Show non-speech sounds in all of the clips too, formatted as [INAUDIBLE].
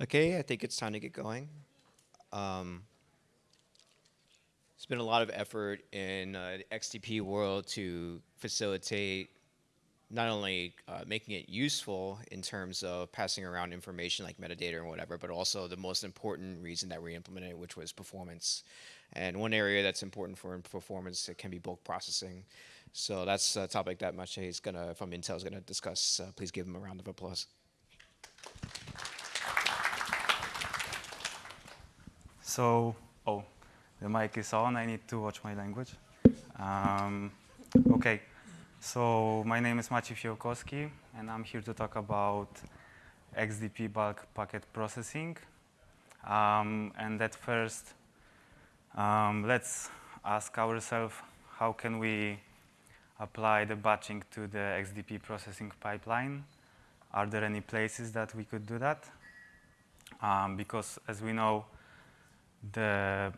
Okay, I think it's time to get going. Um, there's been a lot of effort in uh, the XDP world to facilitate not only uh, making it useful in terms of passing around information like metadata and whatever, but also the most important reason that we implemented it, which was performance. And one area that's important for performance it can be bulk processing. So that's a topic that Maciej is gonna from Intel is gonna discuss. Uh, please give him a round of applause. So, oh, the mic is on. I need to watch my language. Um, okay, so my name is Maciej Fijałkowski, and I'm here to talk about XDP bulk packet processing. Um, and at first, um, let's ask ourselves, how can we apply the batching to the XDP processing pipeline? Are there any places that we could do that? Um, because as we know, the,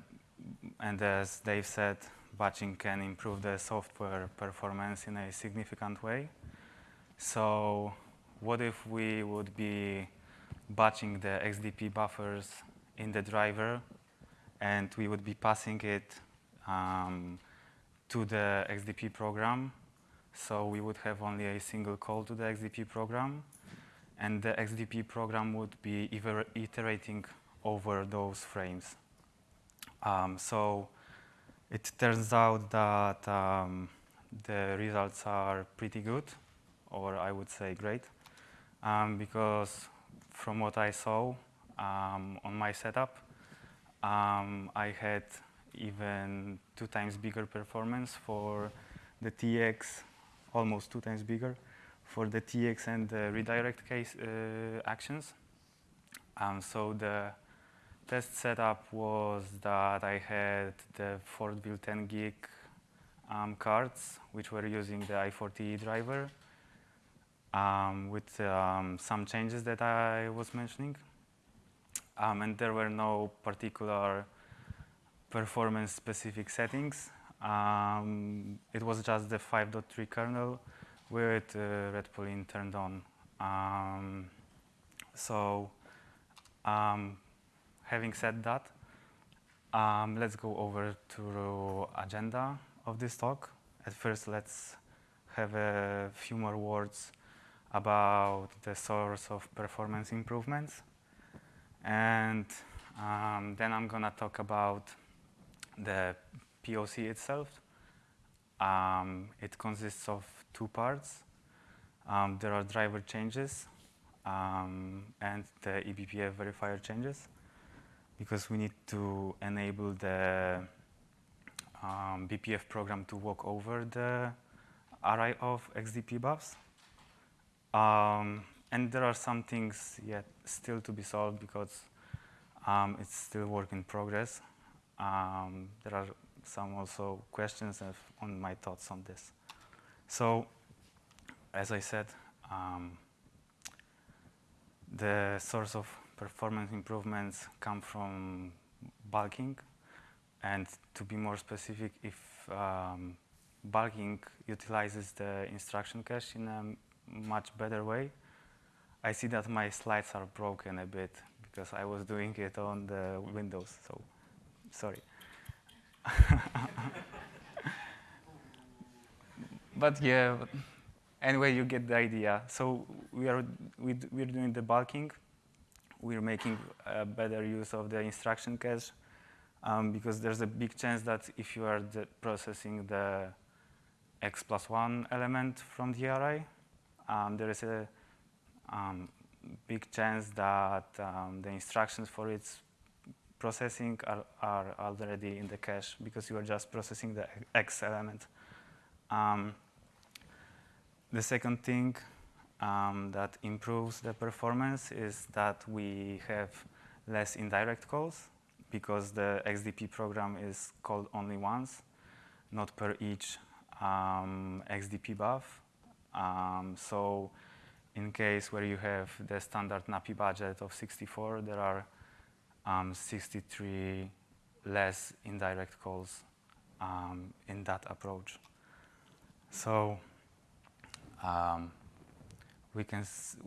and as Dave said, batching can improve the software performance in a significant way. So what if we would be batching the XDP buffers in the driver and we would be passing it um, to the XDP program. So we would have only a single call to the XDP program and the XDP program would be iterating over those frames. Um, so it turns out that um, the results are pretty good, or I would say great, um, because from what I saw um, on my setup, um, I had even two times bigger performance for the TX, almost two times bigger, for the TX and the redirect case uh, actions. Um, so the test setup was that I had the Ford Fortville 10 gig um, cards, which were using the i40e driver um, with um, some changes that I was mentioning. Um, and there were no particular performance-specific settings. Um, it was just the 5.3 kernel with uh, retpoline turned on. Um, so having said that, um, let's go over to the agenda of this talk. At first, let's have a few more words about the source of performance improvements. And um, then I'm going to talk about the POC itself. Um, it consists of two parts. Um, there are driver changes um, and the eBPF verifier changes because we need to enable the um, BPF program to walk over the array of XDP buffs. Um, and there are some things yet still to be solved because um, it's still work in progress. Um, there are some also questions on my thoughts on this. So, as I said, um, the source of performance improvements come from bulking. And to be more specific, if um, bulking utilizes the instruction cache in a much better way, I see that my slides are broken a bit because I was doing it on the Windows, so sorry. [LAUGHS] but yeah, anyway, you get the idea. So we are we we're doing the bulking we're making a better use of the instruction cache um, because there's a big chance that if you are the processing the x plus one element from the array, um, there is a um, big chance that um, the instructions for its processing are, are, already in the cache because you are just processing the x element. Um, the second thing um, that improves the performance is that we have less indirect calls because the XDP program is called only once, not per each um, XDP buff. Um, so in case where you have the standard NAPI budget of 64, there are um, 63 less indirect calls um, in that approach. So um, we can,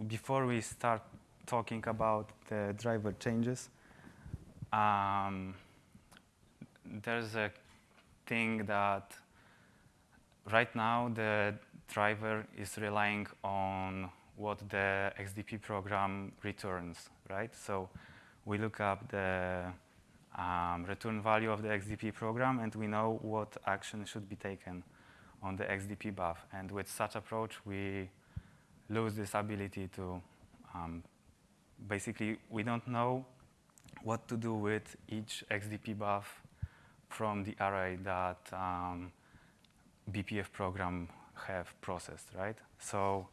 before we start talking about the driver changes, um, there's a thing that right now the driver is relying on what the XDP program returns, right? So we look up the um, return value of the XDP program and we know what action should be taken on the XDP buff. And with such approach, we lose this ability to um, basically, we don't know what to do with each XDP buff from the array that um, BPF program have processed, right? So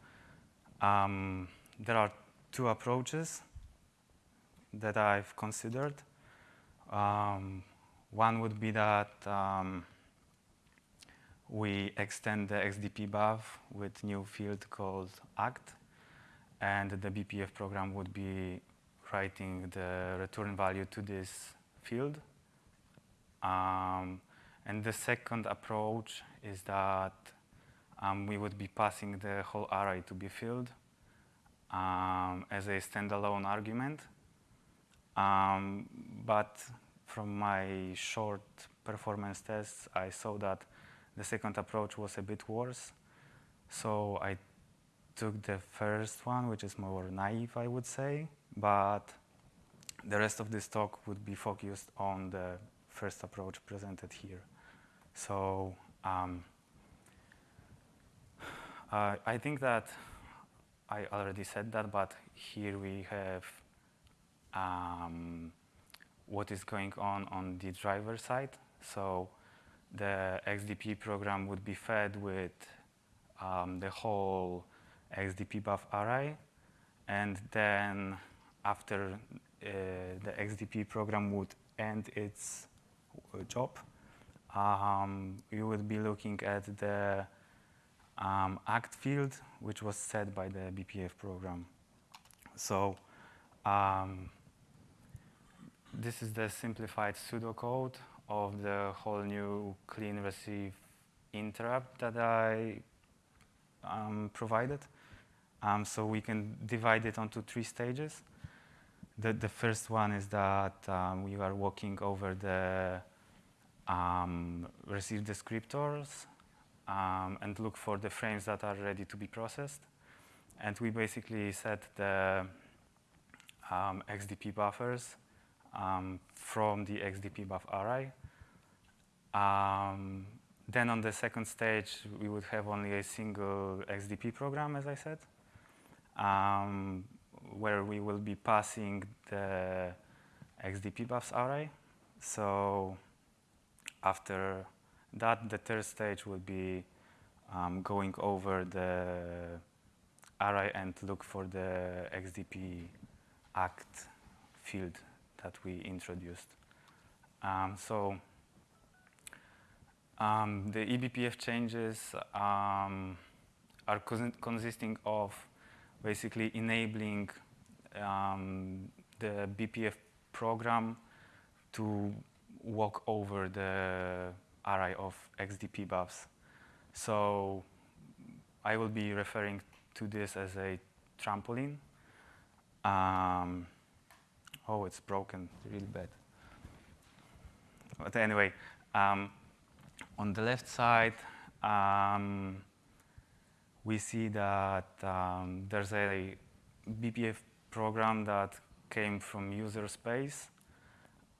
um, there are two approaches that I've considered. Um, one would be that um, we extend the XDP buff with new field called act, and the BPF program would be writing the return value to this field. Um, and the second approach is that um, we would be passing the whole array to be filled um, as a standalone argument. Um, but from my short performance tests, I saw that the second approach was a bit worse. So I took the first one, which is more naive, I would say, but the rest of this talk would be focused on the first approach presented here. So um, uh, I think that I already said that, but here we have um, what is going on on the driver side. So the XDP program would be fed with um, the whole XDP buff array, and then after uh, the XDP program would end its uh, job, um, you would be looking at the um, act field, which was set by the BPF program. So um, this is the simplified pseudocode of the whole new clean receive interrupt that I um, provided. Um, so we can divide it onto three stages. The, the first one is that um, we are walking over the um, receive descriptors um, and look for the frames that are ready to be processed. And we basically set the um, XDP buffers from the XDP buff array. Um, then on the second stage, we would have only a single XDP program, as I said, um, where we will be passing the XDP buffs array. So after that, the third stage will be um, going over the array and look for the XDP act field that we introduced. Um, so um, the eBPF changes um, are consisting of basically enabling um, the BPF program to walk over the array of XDP buffs. So I will be referring to this as a trampoline. Um, oh, it's broken really bad. But anyway, um, on the left side, um, we see that um, there's a BPF program that came from user space,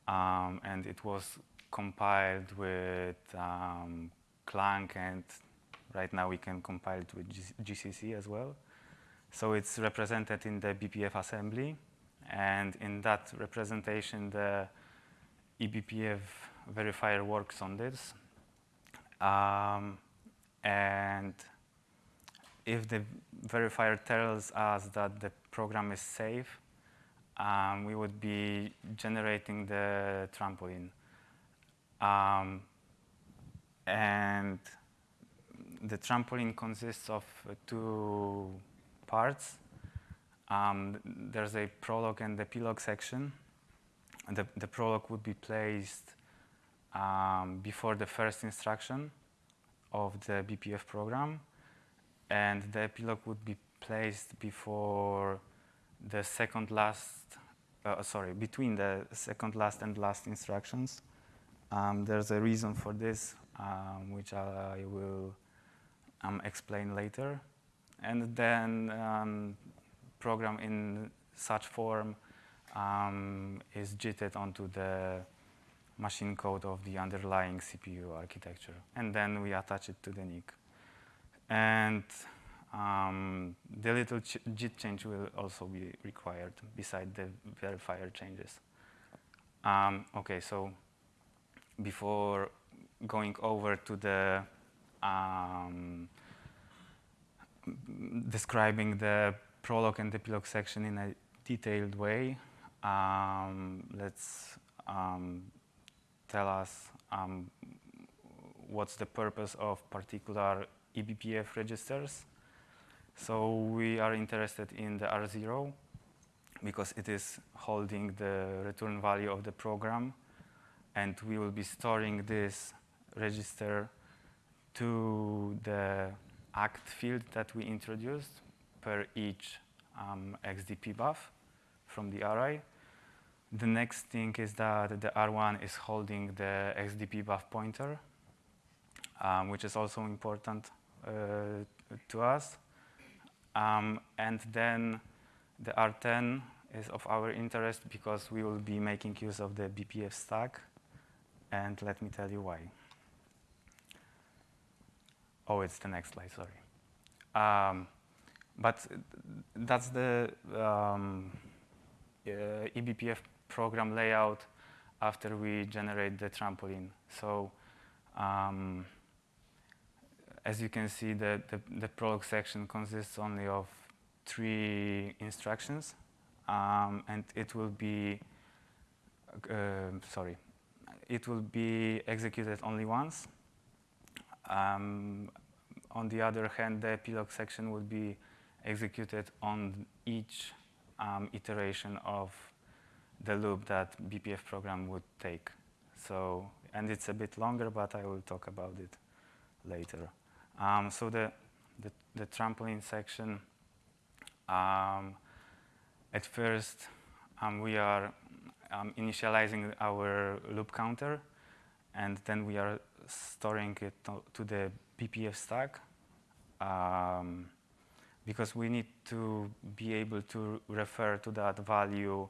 um, and it was compiled with um, Clang, and right now we can compile it with GCC as well. So it's represented in the BPF assembly, and in that representation, the eBPF verifier works on this. Um, and if the verifier tells us that the program is safe, um, we would be generating the trampoline. Um, and the trampoline consists of two parts. Um, there's a prologue and epilogue section. The, the prologue would be placed um, before the first instruction of the BPF program. And the epilogue would be placed before the second last, uh, sorry, between the second last and last instructions. Um, there's a reason for this, um, which I will um, explain later. And then um, program in such form um, is jitted onto the machine code of the underlying CPU architecture. And then we attach it to the NIC. And um, the little ch JIT change will also be required beside the verifier changes. Um, okay, so before going over to the um, describing the prolog and epilogue section in a detailed way, um, let's um, tell us um, what's the purpose of particular eBPF registers. So we are interested in the R0 because it is holding the return value of the program and we will be storing this register to the act field that we introduced per each um, XDP buff from the array. The next thing is that the R1 is holding the XDP buff pointer, um, which is also important uh, to us. Um, and then the R10 is of our interest because we will be making use of the BPF stack. And let me tell you why. Oh, it's the next slide, sorry. Um, but that's the um, uh, eBPF program layout after we generate the trampoline. So um, as you can see, the, the, the, prolog section consists only of three instructions, um, and it will be, uh, sorry, it will be executed only once. Um, on the other hand, the epilogue section will be executed on each um, iteration of the loop that BPF program would take. So, and it's a bit longer, but I will talk about it later. Um, so the, the, the, trampoline section, um, at first um, we are um, initializing our loop counter, and then we are storing it to, to the BPF stack um, because we need to be able to refer to that value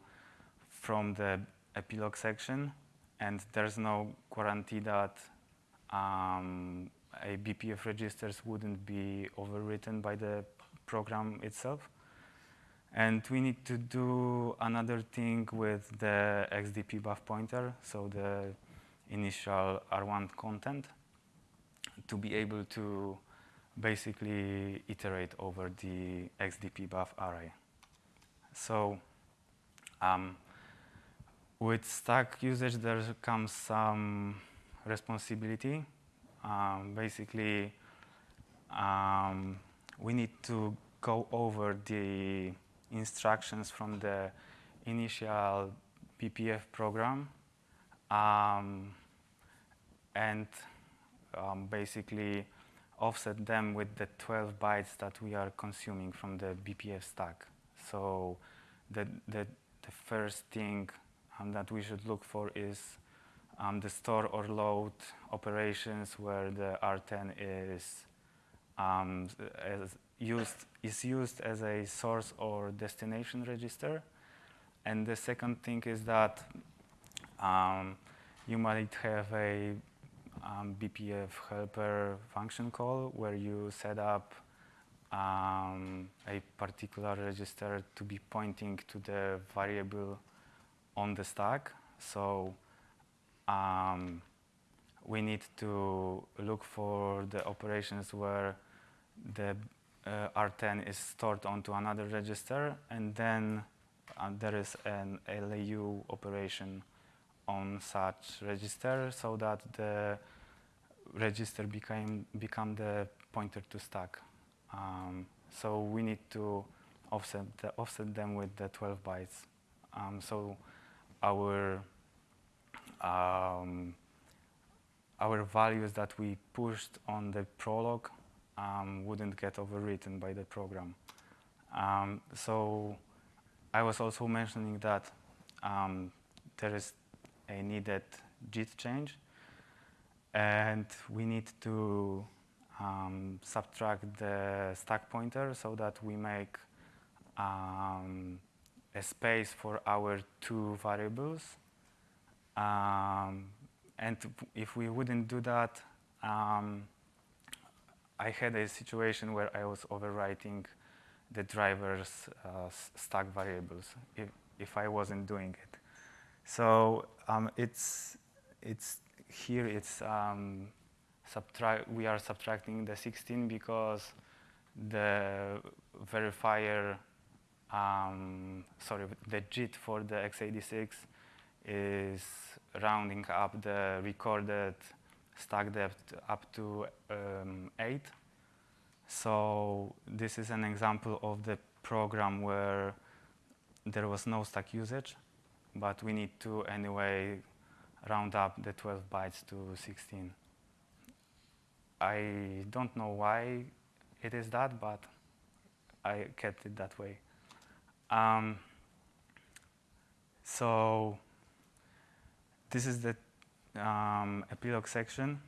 from the epilogue section and there's no guarantee that um, a BPF registers wouldn't be overwritten by the program itself. And we need to do another thing with the XDP buff pointer, so the initial R1 content, to be able to basically iterate over the XDP buff array. So um, with stack usage, there comes some responsibility. Um, basically, um, we need to go over the instructions from the initial BPF program um, and um, basically offset them with the 12 bytes that we are consuming from the BPF stack. So the, the, the first thing that we should look for is um, the store or load operations where the R10 is um, used is used as a source or destination register. And the second thing is that um, you might have a um, BPF helper function call where you set up um, a particular register to be pointing to the variable on the stack. So um, we need to look for the operations where the uh, R10 is stored onto another register and then uh, there is an LAU operation on such register so that the register became become the pointer to stack. Um, so we need to offset the, offset them with the 12 bytes. Um, so our um, our values that we pushed on the prolog um, wouldn't get overwritten by the program. Um, so I was also mentioning that um, there is a needed JIT change, and we need to um, subtract the stack pointer so that we make um, a space for our two variables. Um, and if we wouldn't do that, um, I had a situation where I was overwriting the driver's uh, stack variables if, if I wasn't doing it. So um, it's, it's here it's um, subtract, we are subtracting the 16 because the verifier, um, sorry, the JIT for the x86 is rounding up the recorded stack depth up to um, 8. So this is an example of the program where there was no stack usage, but we need to anyway round up the 12 bytes to 16. I don't know why it is that, but I kept it that way. Um, so this is the um, epilogue section.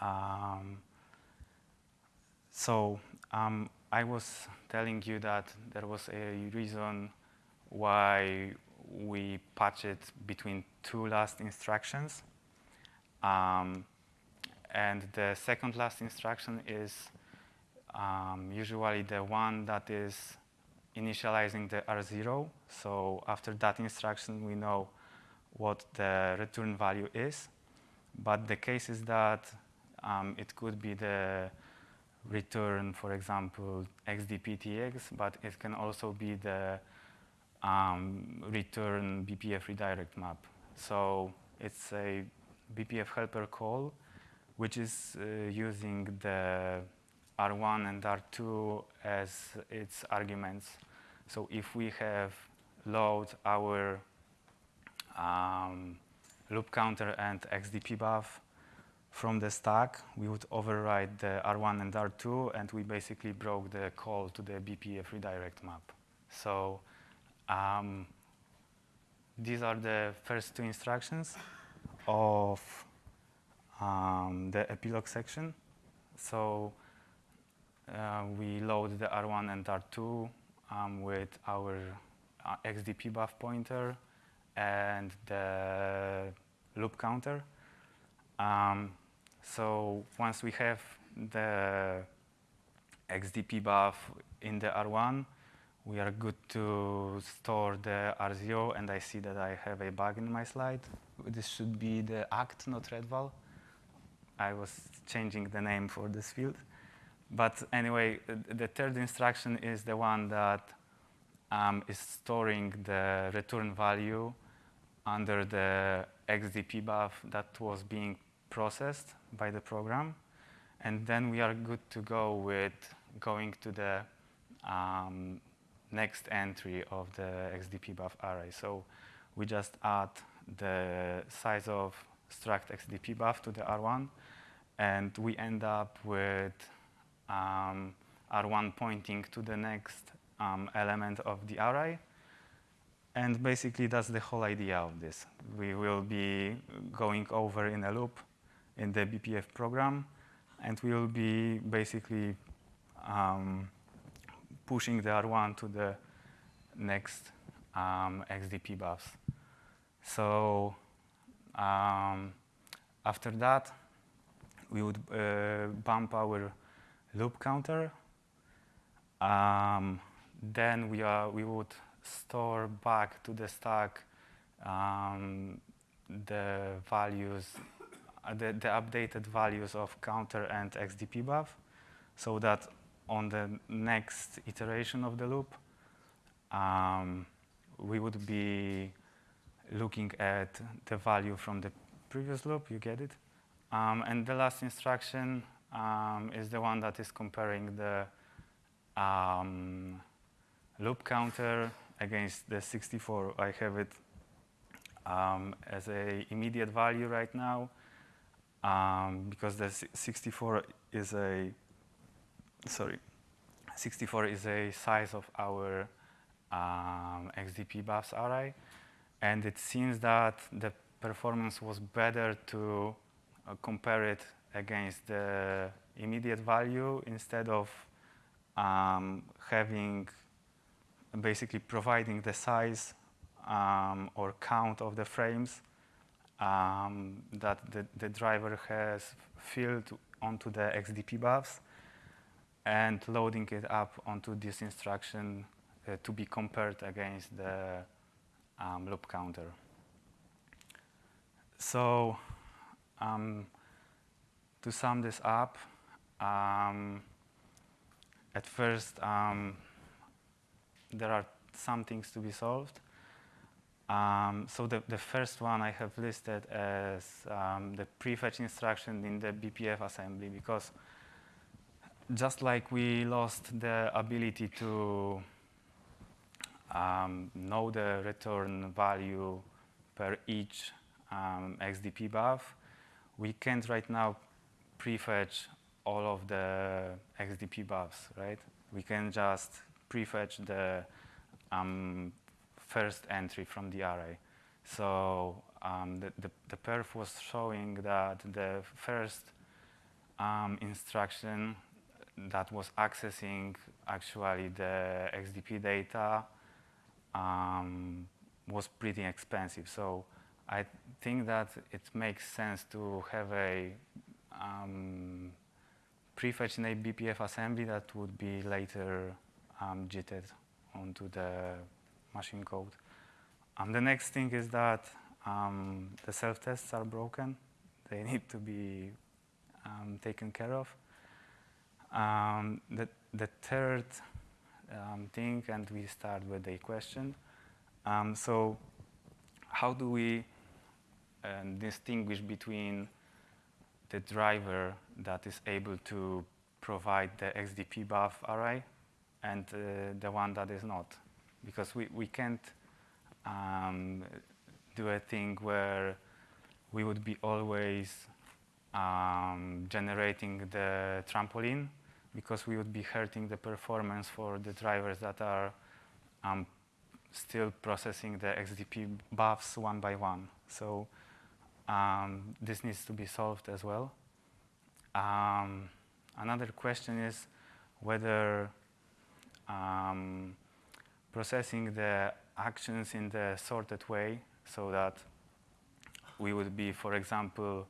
Um, so um, I was telling you that there was a reason why we patch it between two last instructions. Um, and the second last instruction is um, usually the one that is initializing the R0. So after that instruction, we know what the return value is. But the case is that um, it could be the return, for example, XDPTX, but it can also be the um, return BPF redirect map. So it's a BPF helper call, which is uh, using the R1 and R2 as its arguments. So if we have load our um, loop counter and XDP buff from the stack, we would override the R1 and R2, and we basically broke the call to the BPF redirect map. So um, these are the first two instructions of um, the epilogue section. So uh, we load the R1 and R2 um, with our uh, XDP buff pointer and the loop counter. Um, so once we have the XDP buff in the R1, we are good to store the R0, and I see that I have a bug in my slide. This should be the act, not retval. I was changing the name for this field. But anyway, the third instruction is the one that um, is storing the return value under the XDP buff that was being processed by the program. And then we are good to go with going to the um, next entry of the XDP buff array. So we just add the size of struct XDP buff to the R1, and we end up with um, R1 pointing to the next um, element of the array. And basically, that's the whole idea of this. We will be going over in a loop in the BPF program, and we will be basically um, pushing the R1 to the next um, XDP buffs. So um, after that, we would uh, bump our loop counter. Um, then we, are, we would store back to the stack um, the values, uh, the, the updated values of counter and XDP buff so that on the next iteration of the loop, um, we would be looking at the value from the previous loop, you get it? Um, and the last instruction um, is the one that is comparing the um, loop counter against the 64. I have it um, as a immediate value right now um, because the 64 is a sorry, 64 is a size of our um, XDP buffs array, and it seems that the performance was better to uh, compare it against the immediate value instead of um, having basically providing the size um, or count of the frames um, that the, the driver has filled onto the XDP buffs and loading it up onto this instruction uh, to be compared against the um, loop counter. So um, to sum this up, um, at first um, there are some things to be solved. Um, so the, the first one I have listed as um, the prefetch instruction in the BPF assembly because just like we lost the ability to um, know the return value per each um, XDP buff, we can't right now prefetch all of the XDP buffs, right? We can just prefetch the um, first entry from the array. So um, the, the, the, perf was showing that the first um, instruction that was accessing actually the XDP data um, was pretty expensive. So I think that it makes sense to have a um, prefetch in a BPF assembly that would be later um, JITed onto the machine code. Um, the next thing is that um, the self-tests are broken. They [LAUGHS] need to be um, taken care of. Um, the, the third um, thing, and we start with a question. Um, so how do we uh, distinguish between the driver that is able to provide the XDP buff array and uh, the one that is not? Because we, we can't um, do a thing where we would be always um, generating the trampoline because we would be hurting the performance for the drivers that are um, still processing the XDP buffs one by one. So um, this needs to be solved as well. Um, another question is whether um, processing the actions in the sorted way so that we would be, for example,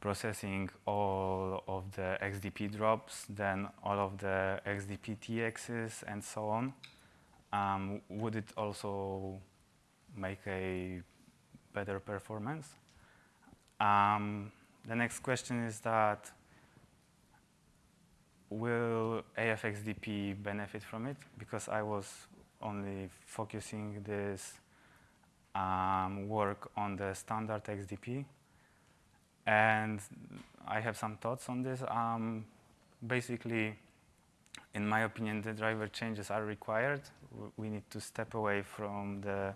processing all of the XDP drops, then all of the XDP TXs and so on, um, would it also make a better performance? Um, the next question is that will AFXDP benefit from it? Because I was only focusing this um, work on the standard XDP. And I have some thoughts on this. Um, basically, in my opinion, the driver changes are required. We need to step away from the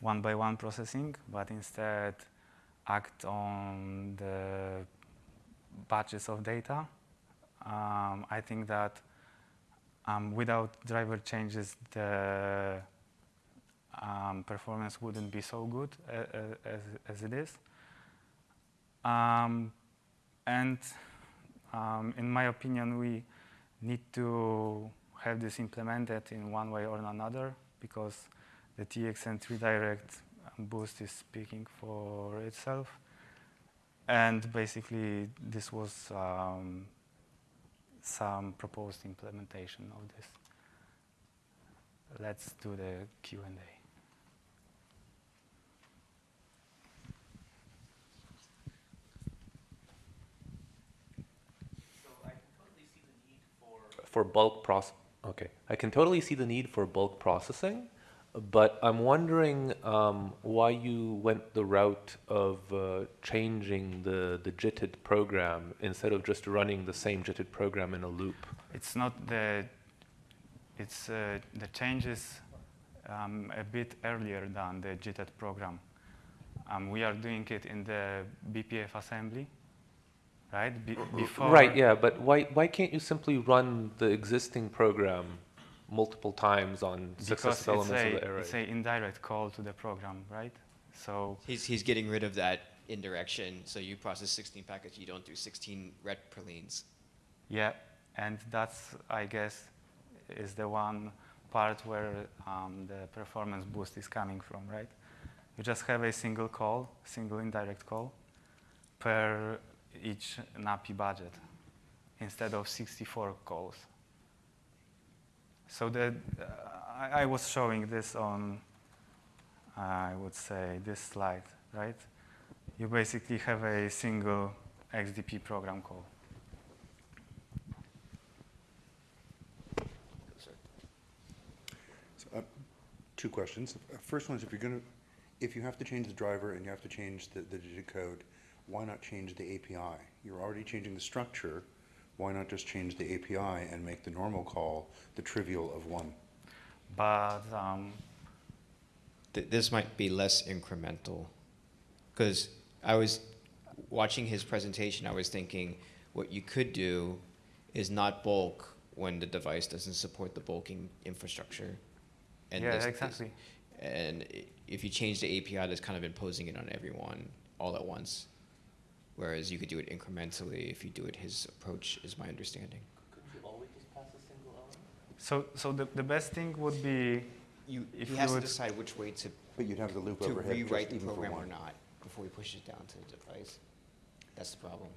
one by one processing, but instead act on the batches of data. Um, I think that um, without driver changes, the um, performance wouldn't be so good uh, uh, as, as it is. Um, and um, in my opinion, we need to have this implemented in one way or another because the TXN redirect boost is speaking for itself. And basically, this was um, some proposed implementation of this. Let's do the Q&A. for bulk process. Okay, I can totally see the need for bulk processing, but I'm wondering um, why you went the route of uh, changing the, the JITed program instead of just running the same JITed program in a loop. It's not the, it's uh, the changes um, a bit earlier than the JITed program. Um, we are doing it in the BPF assembly, right? Be before right, yeah, but why, why can't you simply run the existing program multiple times on because successive elements a, of the array. it's a indirect call to the program, right? So He's, he's getting rid of that indirection. So you process 16 packets, you don't do 16 retpolines. yeah, and that's I guess is the one part where um, the performance boost is coming from, right? You just have a single call, single indirect call per each NAPI budget instead of 64 calls. So the, uh, I, I was showing this on, I would say, this slide, right? You basically have a single XDP program call. So, uh, Two questions. Uh, First one is if you're going to, if you have to change the driver and you have to change the, the digit code, why not change the API? You're already changing the structure, why not just change the API and make the normal call the trivial of one? But um, Th- this might be less incremental. Because I was watching his presentation, I was thinking what you could do is not bulk when the device doesn't support the bulking infrastructure. yeah, this- this- exactly. And if you change the API, that's kind of imposing it on everyone all at once. Whereas you could do it incrementally if you do it his approach, is my understanding. Could you always just pass a single element? So, so the, the best thing would be You, If he you has to decide which way to, But you'd have the loop to overhead just rewrite the program or not before he pushes it down to the device. That's the problem.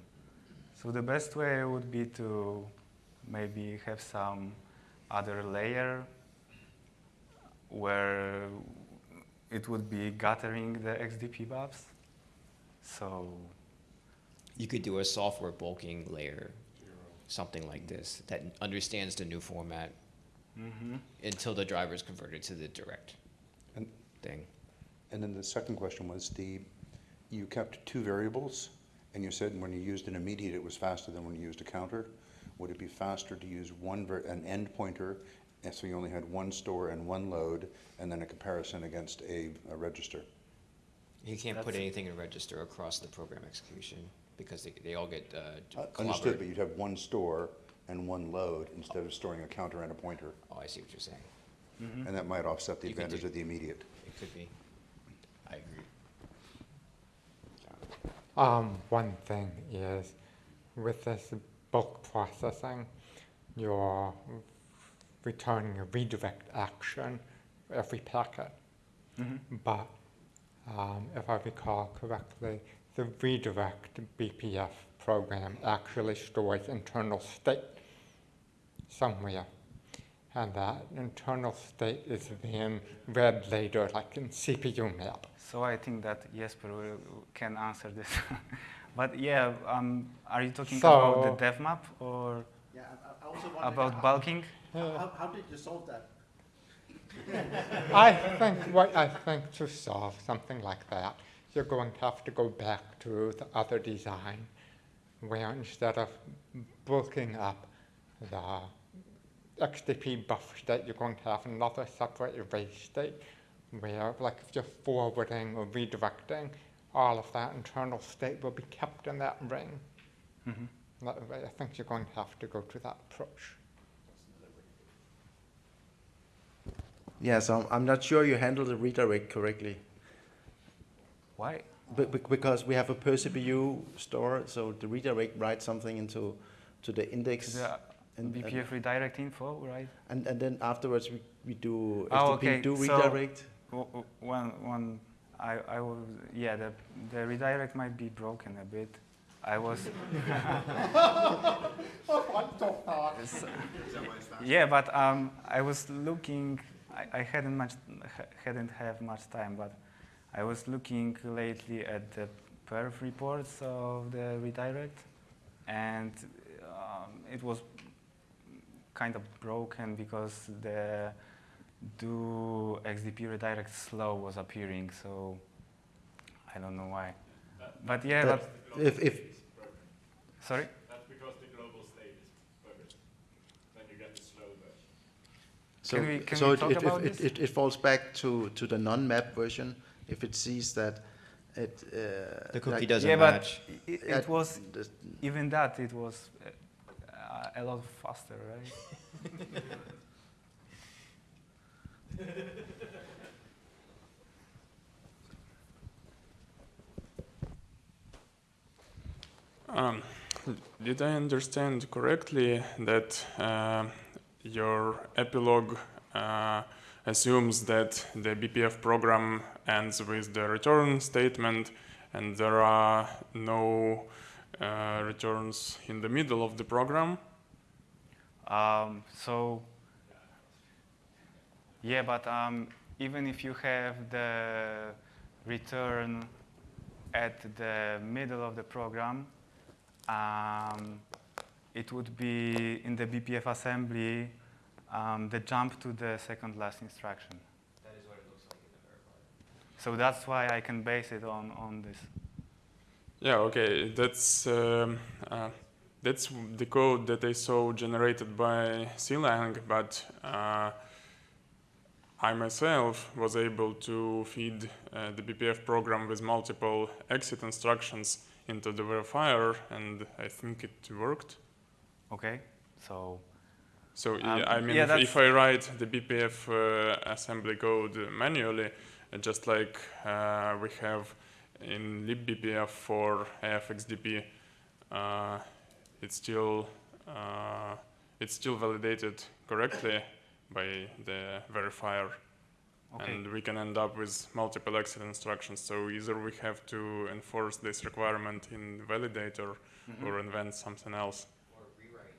So the best way would be to maybe have some other layer where it would be gathering the XDP buffs. So You could do a software bulking layer, something like this, that understands the new format mhm. until the driver is converted to the direct And, thing. and then the second question was the, you kept two variables and you said when you used an immediate, it was faster than when you used a counter. Would it be faster to use one, ver- an end pointer, and so you only had one store and one load, and then a comparison against a, a register? You can't put That's- anything in register across the program execution because they, they all get uh, Uh, Understood, but clobbered. you'd have one store and one load instead of storing a counter and a pointer. Oh, I see what you're saying. And that might offset the You could advantage do- of the immediate. It could be. I agree. Um, one thing is with this bulk processing, you're returning a redirect action for every packet. Mhm. But um, if I recall correctly, the redirect BPF program actually stores internal state somewhere. And that internal state is then read later, like in CPU map. So I think that Jesper will, can answer this. [LAUGHS] but yeah, um, are you talking about the dev map or Yeah, I- I also about how- bulking? How, how- how did you solve that? [LAUGHS] I think what I think to solve something like that, you're going to have to go back to the other design, where instead of bulking up the XDP buffer state, you're going to have another separate erase state, where like if you're forwarding or redirecting, all of that internal state will be kept in that ring. Mhm. That I think you're going to have to go to that approach. Yeah, so I'm- I'm not sure you handled the redirect correctly. Why? Be- be- Because we have a per CPU store, so the redirect writes something into to the index, the and, BPF redirect info, right? and, and then afterwards we, we do Oh, okay, do so- redirect. W- One, one, I, I will, yeah, the, the redirect might be broken a bit. I was. [LAUGHS] Yeah, but um, I was looking. I, I hadn't much, hadn't have much time, but I was looking lately at the perf reports of the redirect, and um, it was kind of broken because the do XDP redirect slow was appearing, so I don't know why. But yeah, That- but If, if, sorry. That's because the global state is perfect. Then you get the slow version. so, Can we- can so it, it, it, it, it falls back to, to the non-map version if it sees that it. Uh, The cookie like- doesn't yeah, but match. it, uh, it was the- even that it was uh, a lot faster, right? [LAUGHS] Um, did I understand correctly that uh, your epilogue uh, assumes that the BPF program ends with the return statement and there are no uh, returns in the middle of the program? Um, so, yeah, but um, even if you have the return at the middle of the program, um, it would be in the BPF assembly um, the jump to the second last instruction. That is what it looks like in the verifier. So that's why I can base it on, on this. Yeah, okay, that's um, uh, that's the code that I saw generated by Clang, but uh, I myself was able to feed uh, the BPF program with multiple exit instructions into the verifier, and I think it worked. Okay, so So Um, I mean, yeah, if, if I write the BPF uh, assembly code manually, uh, just like uh, we have in libbpf for AFXDP, uh, it's still uh, it's still validated correctly by the verifier, okay. and we can end up with multiple exit instructions. So either we have to enforce this requirement in validator, Mhm. or invent something else. Or rewrite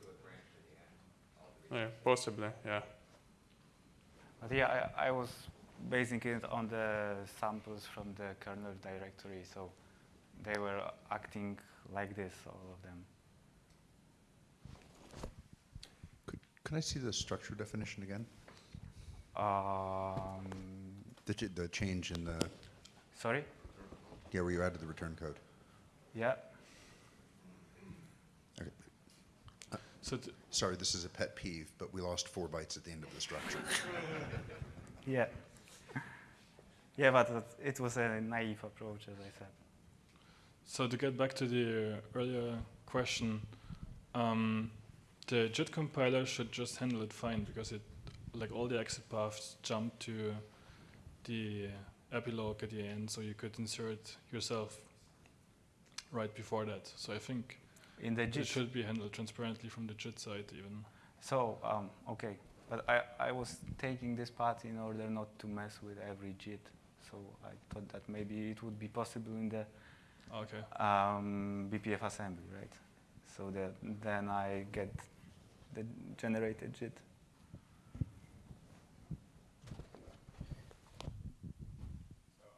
to a branch at the end. all the Yeah, possibly. Yeah. But yeah, I, I was basing it on the samples from the kernel directory, so they were acting like this, all of them. Could, can I see the structure definition again? Um, The, ch- the change in the, sorry? yeah, where you added the return code. Yeah. So t- Sorry, this is a pet peeve, but we lost four bytes at the end of the structure. [LAUGHS] Yeah. Yeah, but it- it was a naive approach, as I said. So to get back to the earlier question, um, the JIT compiler should just handle it fine because it, like all the exit paths jump to the epilogue at the end, so you could insert yourself right before that. So I think In the it should be handled transparently from the JIT side even. So, um, okay. But I, I was taking this path in order not to mess with every JIT. So I thought that maybe it would be possible in the Okay. um, BPF assembly, right? So that then I get the generated JIT.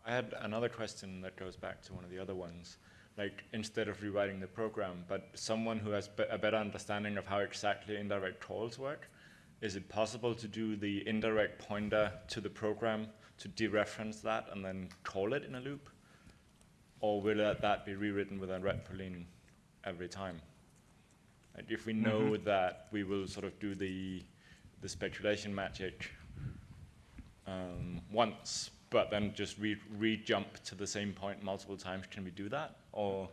I had another question that goes back to one of the other ones. Like, instead of rewriting the program, but someone who has be- a better understanding of how exactly indirect calls work, is it possible to do the indirect pointer to the program to dereference that and then call it in a loop? Or will that, that be rewritten with a retpoline every time? Like if we know that we will sort of do the, the speculation magic um, once, but then just re, re-jump to the same point multiple times. Can we do that? Or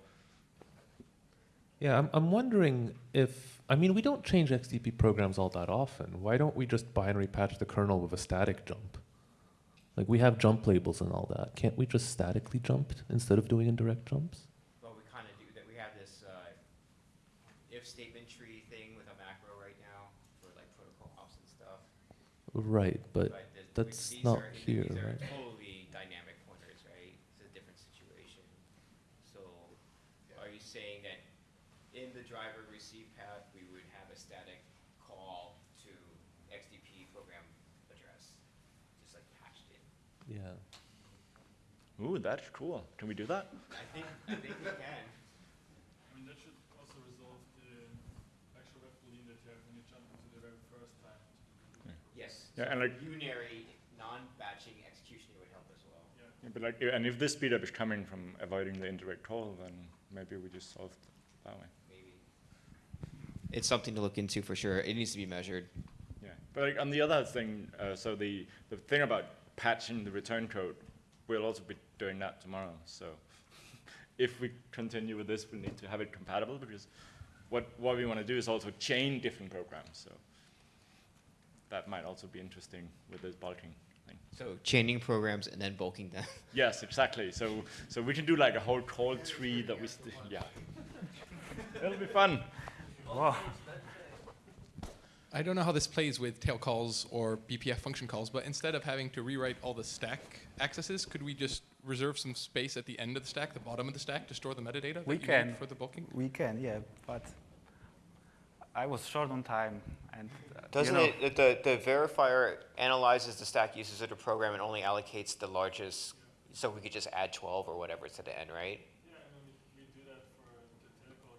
Yeah, I'm, I'm wondering if, I mean, we don't change XDP programs all that often. Why don't we just binary patch the kernel with a static jump? Like, we have jump labels and all that. Can't we just statically jump instead of doing indirect jumps? Well, we kind of do that. We have this uh, if statement tree thing with a macro right now for like protocol hops and stuff. Right, but But that's not here, right? totally dynamic pointers, right? It's a different situation. So, are you saying that in the driver receive path, we would have a static call to XDP program address, just like patched in? yeah. Ooh, that's cool. Can we do that? I think I think we can. I mean, that should also resolve the actual web boolean that you have when you jump into the very first time. Yes. Yeah, so and like- unary non-batching execution would help as well. Yeah. Yeah, but like, and if this speedup is coming from avoiding the indirect call, then maybe we just solve it that way. Maybe. It's something to look into for sure. It needs to be measured. Yeah, but like on the other thing, uh, so the the thing about patching the return code, we'll also be doing that tomorrow. So [LAUGHS] if we continue with this, we need to have it compatible because what what we want to do is also chain different programs. So that might also be interesting with this bulking thing. So chaining programs and then bulking them. [LAUGHS] Yes, exactly. So so we can do like a whole call tree that we st- yeah. It'll be fun. Whoa. I don't know how this plays with tail calls or BPF function calls, but instead of having to rewrite all the stack accesses, could we just reserve some space at the end of the stack, the bottom of the stack, to store the metadata that We you need can. for the bulking? We can, yeah, but I was short on time, and uh, Doesn't know, it, the, the verifier analyzes the stack uses of the program and only allocates the largest, so we could just add 12 or whatever to the end, right? Yeah, and then we do that for the tail call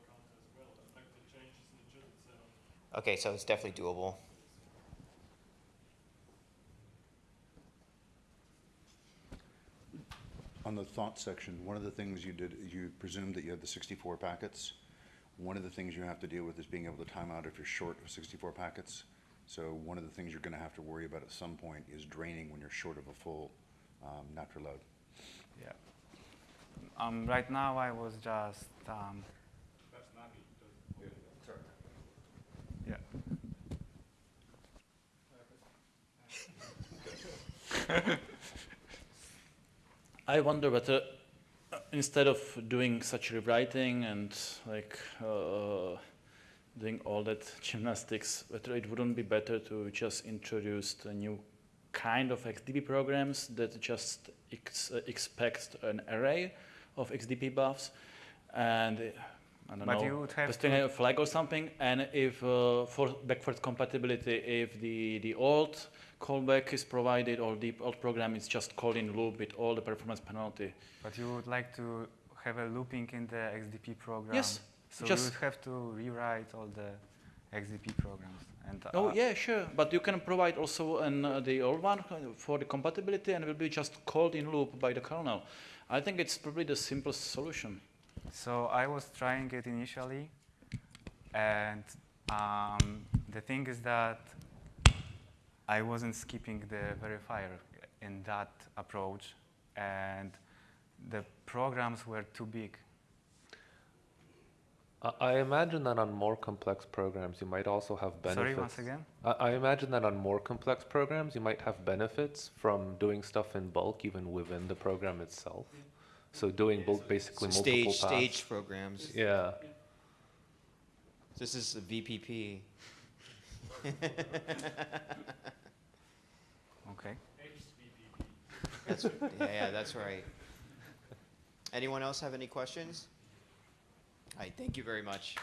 well, affect the changes in the JIT itself. Okay, so it's definitely doable. On the thought section, one of the things you did, you presumed that you had the 64 packets. One of the things you have to deal with is being able to time out if you're short of 64 packets. So one of the things you're going to have to worry about at some point is draining when you're short of a full um, natural load. yeah. Um, right now, I was just. Um, yeah. [LAUGHS] I wonder whether uh, instead of doing such rewriting and like uh, doing all that gymnastics, whether it wouldn't be better to just introduce a new kind of XDP programs that just ex uh, expect an array of XDP buffs? And uh, I don't But know, you would have to- a flag or something, and if uh, for backward compatibility, if the, the old callback is provided or the old program is just called in loop with all the performance penalty. But you would like to have a looping in the XDP program. Yes, So just- you would have to rewrite all the XDP programs. And Oh uh, yeah, sure, but you can provide also an, uh, the old one for the compatibility and it will be just called in loop by the kernel. I think it's probably the simplest solution. So I was trying it initially, and um, the thing is that I wasn't skipping the verifier in that approach, and the programs were too big. I- I imagine that on more complex programs, you might also have benefits. Sorry, once again. I I imagine that on more complex programs, you might have benefits from doing stuff in bulk even within the program itself. So doing bulk basically multiple Stage, paths. stage programs. Yeah. This is the VPP. [LAUGHS] Okay. That's, yeah, yeah, that's right. Anyone else have any questions? All right, thank you very much.